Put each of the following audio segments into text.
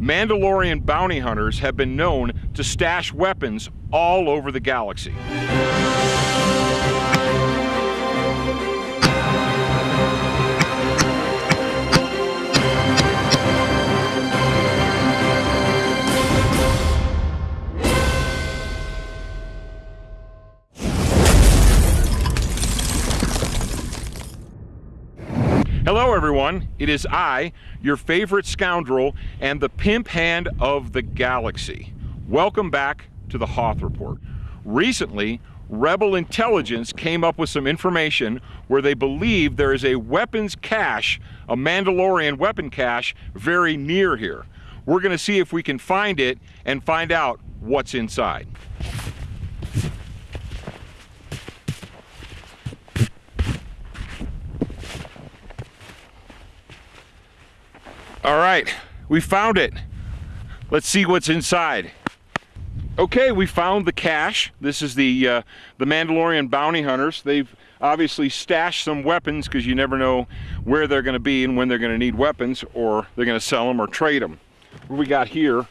Mandalorian bounty hunters have been known to stash weapons all over the galaxy. Hello everyone, it is I, your favorite scoundrel and the pimp hand of the galaxy. Welcome back to the Hoth Report. Recently, Rebel intelligence came up with some information where they believe there is a weapons cache, a Mandalorian weapon cache, very near here. We're gonna see if we can find it and find out what's inside. All right, we found it. Let's see what's inside. Okay, we found the cache. This is the uh, the Mandalorian bounty hunters. They've obviously stashed some weapons because you never know where they're going to be and when they're going to need weapons or they're going to sell them or trade them. What we got here?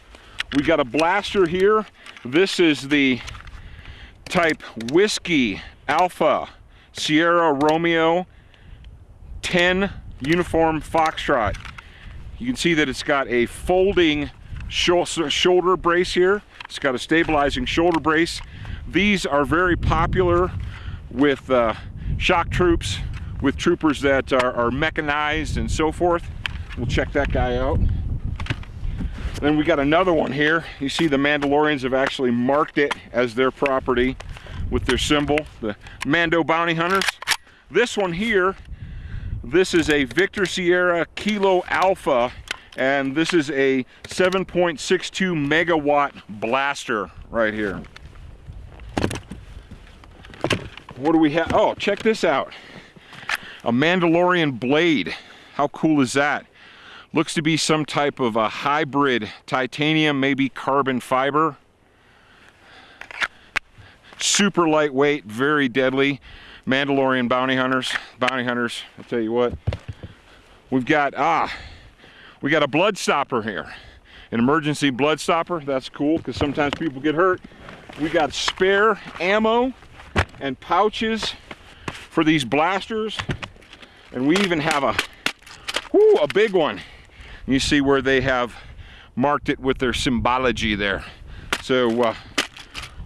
We got a blaster here. This is the type Whiskey Alpha Sierra Romeo 10 Uniform Foxtrot. You can see that it's got a folding shoulder brace here. It's got a stabilizing shoulder brace. These are very popular with uh, shock troops, with troopers that are, are, mechanized and so forth. We'll check that guy out. Then we got another one here. You see the Mandalorians have actually marked it as their property with their symbol, the Mando Bounty Hunters. This one here this is a Victor Sierra Kilo Alpha, and this is a 7.62 megawatt blaster right here. What do we have? Oh, check this out. A Mandalorian blade. How cool is that? Looks to be some type of a hybrid titanium, maybe carbon fiber. Super lightweight, very deadly. Mandalorian bounty hunters, bounty hunters, I'll tell you what. We've got, ah, we got a blood stopper here. An emergency blood stopper, that's cool because sometimes people get hurt. We got spare ammo and pouches for these blasters. And we even have a, whoo, a big one. You see where they have marked it with their symbology there. So uh,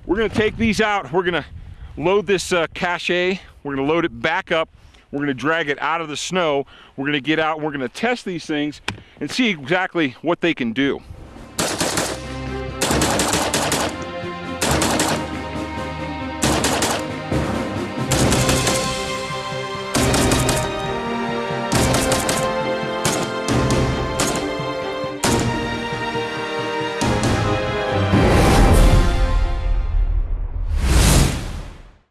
we're gonna take these out. We're gonna load this uh, cache. We're gonna load it back up. We're gonna drag it out of the snow. We're gonna get out we're gonna test these things and see exactly what they can do.